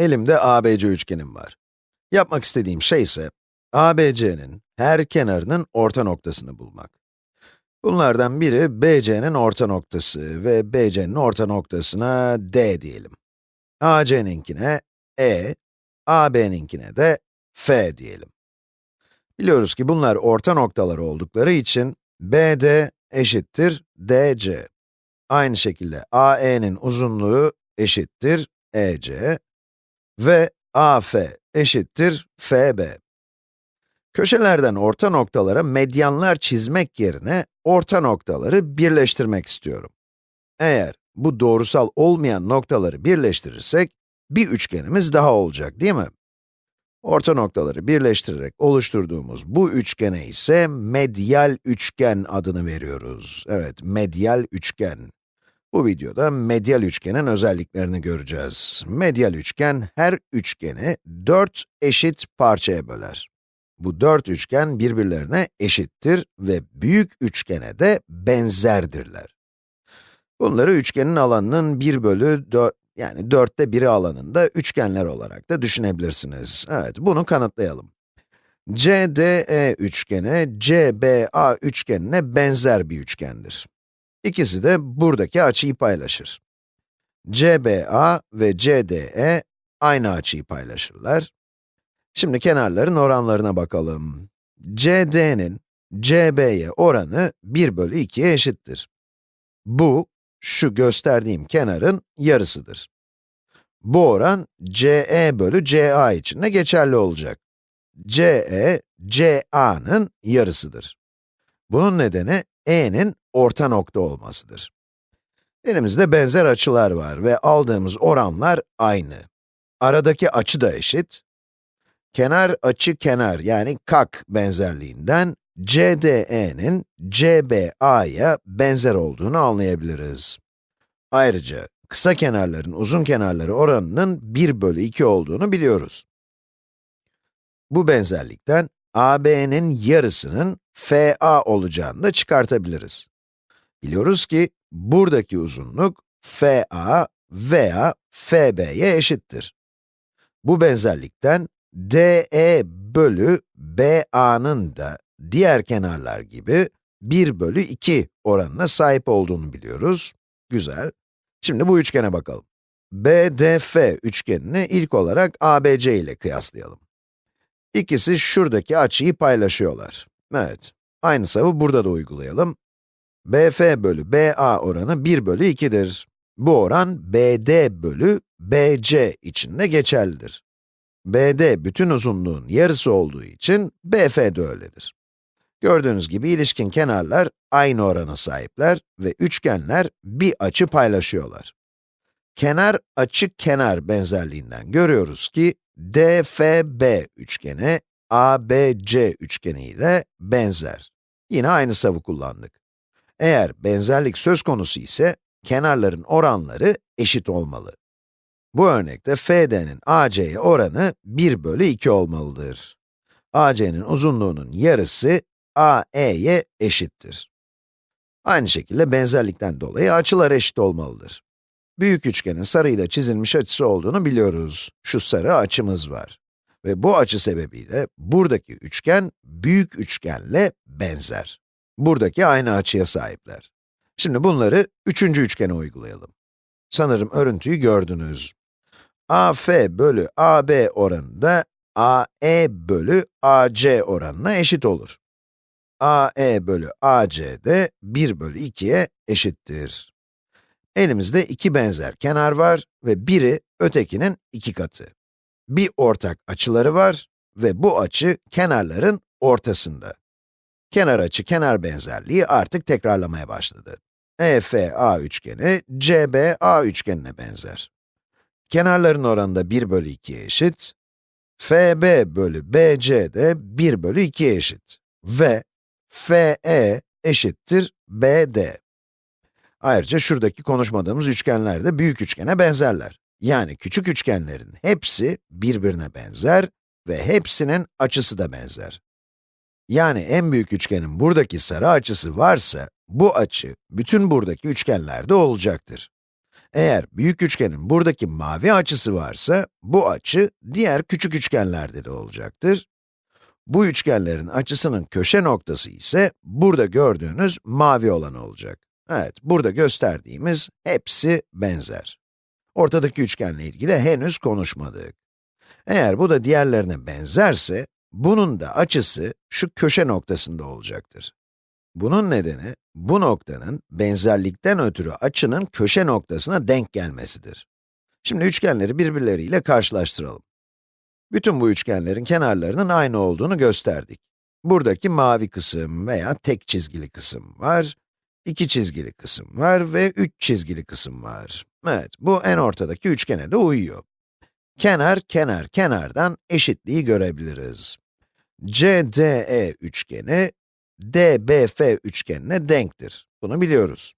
Elimde ABC üçgenim var. Yapmak istediğim şey ise, ABC'nin her kenarının orta noktasını bulmak. Bunlardan biri BC'nin orta noktası ve BC'nin orta noktasına D diyelim. AC'ninkine E, AB'ninkine de F diyelim. Biliyoruz ki bunlar orta noktalar oldukları için BD eşittir DC. Aynı şekilde AE'nin uzunluğu eşittir EC ve AF eşittir FB. Köşelerden orta noktalara medyanlar çizmek yerine orta noktaları birleştirmek istiyorum. Eğer bu doğrusal olmayan noktaları birleştirirsek, bir üçgenimiz daha olacak değil mi? Orta noktaları birleştirerek oluşturduğumuz bu üçgene ise medyal üçgen adını veriyoruz. Evet, medyal üçgen. Bu videoda medyal üçgenin özelliklerini göreceğiz. Medyal üçgen her üçgeni dört eşit parçaya böler. Bu dört üçgen birbirlerine eşittir ve büyük üçgene de benzerdirler. Bunları üçgenin alanının 1 bölü 4, yani dörtte biri alanında üçgenler olarak da düşünebilirsiniz. Evet, bunu kanıtlayalım. CDE üçgeni, CBA üçgenine benzer bir üçgendir. İkisi de buradaki açıyı paylaşır. CBA ve CDE aynı açıyı paylaşırlar. Şimdi kenarların oranlarına bakalım. CD'nin CB'ye oranı 1 bölü 2'ye eşittir. Bu, şu gösterdiğim kenarın yarısıdır. Bu oran CE bölü CA için de geçerli olacak. CE, CA'nın yarısıdır. Bunun nedeni E'nin orta nokta olmasıdır. Elimizde benzer açılar var ve aldığımız oranlar aynı. Aradaki açı da eşit. Kenar açı kenar yani kak benzerliğinden CDE'nin CBA'ya benzer olduğunu anlayabiliriz. Ayrıca kısa kenarların uzun kenarları oranının 1 bölü 2 olduğunu biliyoruz. Bu benzerlikten AB'nin yarısının FA olacağını da çıkartabiliriz. Biliyoruz ki buradaki uzunluk FA veya FB'ye eşittir. Bu benzerlikten DE bölü BA'nın da diğer kenarlar gibi 1 bölü 2 oranına sahip olduğunu biliyoruz. Güzel. Şimdi bu üçgene bakalım. BDF üçgenini ilk olarak ABC ile kıyaslayalım. İkisi şuradaki açıyı paylaşıyorlar. Evet, aynı savı burada da uygulayalım. BF bölü BA oranı 1 bölü 2'dir. Bu oran BD bölü BC için de geçerlidir. BD bütün uzunluğun yarısı olduğu için BF de öyledir. Gördüğünüz gibi ilişkin kenarlar aynı orana sahipler ve üçgenler bir açı paylaşıyorlar. Kenar açı kenar benzerliğinden görüyoruz ki DFB üçgeni ABC üçgeni ile benzer. Yine aynı savı kullandık. Eğer benzerlik söz konusu ise kenarların oranları eşit olmalı. Bu örnekte FD'nin AC'ye oranı 1 bölü 2 olmalıdır. AC'nin uzunluğunun yarısı AE'ye eşittir. Aynı şekilde benzerlikten dolayı açılar eşit olmalıdır. Büyük üçgenin sarıyla çizilmiş açısı olduğunu biliyoruz. Şu sarı açımız var. Ve bu açı sebebiyle buradaki üçgen büyük üçgenle benzer. Buradaki aynı açıya sahipler. Şimdi bunları üçüncü üçgene uygulayalım. Sanırım örüntüyü gördünüz. AF bölü AB oranı da AE bölü AC oranına eşit olur. AE bölü AC de 1 bölü 2'ye eşittir. Elimizde iki benzer kenar var ve biri ötekinin iki katı. Bir ortak açıları var ve bu açı kenarların ortasında. Kenar açı kenar benzerliği artık tekrarlamaya başladı. EFA üçgeni, CBA üçgenine benzer. Kenarların oranı da 1 bölü 2'ye eşit. FB bölü BC de 1 bölü 2'ye eşit. Ve FE eşittir BD. Ayrıca şuradaki konuşmadığımız üçgenler de büyük üçgene benzerler. Yani küçük üçgenlerin hepsi birbirine benzer ve hepsinin açısı da benzer. Yani en büyük üçgenin buradaki sarı açısı varsa, bu açı bütün buradaki üçgenlerde olacaktır. Eğer büyük üçgenin buradaki mavi açısı varsa, bu açı diğer küçük üçgenlerde de olacaktır. Bu üçgenlerin açısının köşe noktası ise burada gördüğünüz mavi olan olacak. Evet, burada gösterdiğimiz hepsi benzer. Ortadaki üçgenle ilgili henüz konuşmadık. Eğer bu da diğerlerine benzerse, bunun da açısı şu köşe noktasında olacaktır. Bunun nedeni, bu noktanın benzerlikten ötürü açının köşe noktasına denk gelmesidir. Şimdi üçgenleri birbirleriyle karşılaştıralım. Bütün bu üçgenlerin kenarlarının aynı olduğunu gösterdik. Buradaki mavi kısım veya tek çizgili kısım var, iki çizgili kısım var ve üç çizgili kısım var. Evet, bu en ortadaki üçgene de uyuyor. Kenar, kenar, kenardan eşitliği görebiliriz. CDE üçgeni, DBF üçgenine denktir. Bunu biliyoruz.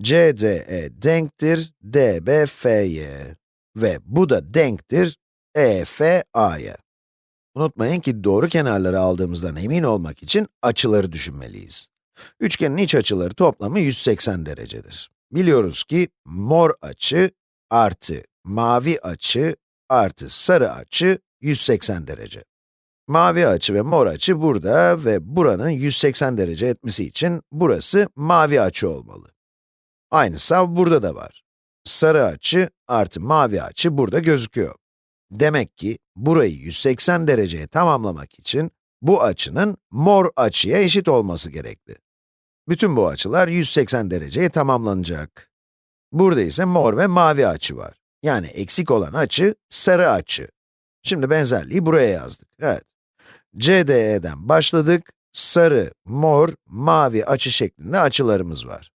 CDE denktir DBF'ye ve bu da denktir EFA'ya. Unutmayın ki doğru kenarları aldığımızdan emin olmak için açıları düşünmeliyiz. Üçgenin iç açıları toplamı 180 derecedir. Biliyoruz ki mor açı artı mavi açı artı sarı açı 180 derece. Mavi açı ve mor açı burada ve buranın 180 derece etmesi için burası mavi açı olmalı. Aynı sav burada da var. Sarı açı artı mavi açı burada gözüküyor. Demek ki burayı 180 dereceye tamamlamak için bu açının mor açıya eşit olması gerekli. Bütün bu açılar 180 dereceye tamamlanacak. Burada ise mor ve mavi açı var. Yani eksik olan açı sarı açı. Şimdi benzerliği buraya yazdık. Evet. CDE'den başladık. Sarı, mor, mavi açı şeklinde açılarımız var.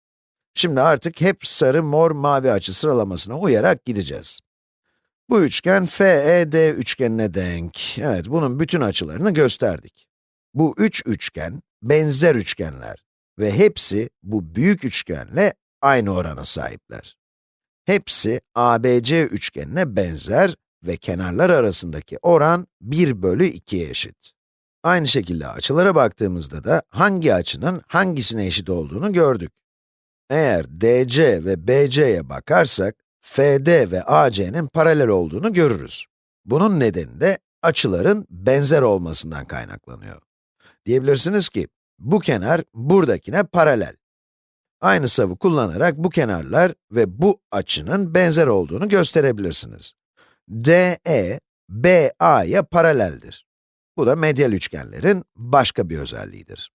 Şimdi artık hep sarı, mor, mavi açı sıralamasına uyarak gideceğiz. Bu üçgen FED üçgenine denk. Evet, bunun bütün açılarını gösterdik. Bu üç üçgen, benzer üçgenler ve hepsi bu büyük üçgenle aynı orana sahipler. Hepsi ABC üçgenine benzer ve kenarlar arasındaki oran 1 bölü 2'ye eşit. Aynı şekilde açılara baktığımızda da hangi açının hangisine eşit olduğunu gördük. Eğer DC ve BC'ye bakarsak, FD ve AC'nin paralel olduğunu görürüz. Bunun nedeni de açıların benzer olmasından kaynaklanıyor. Diyebilirsiniz ki, bu kenar buradakine paralel. Aynı savı kullanarak bu kenarlar ve bu açının benzer olduğunu gösterebilirsiniz. DE, BA'ya paraleldir. Bu da medyal üçgenlerin başka bir özelliğidir.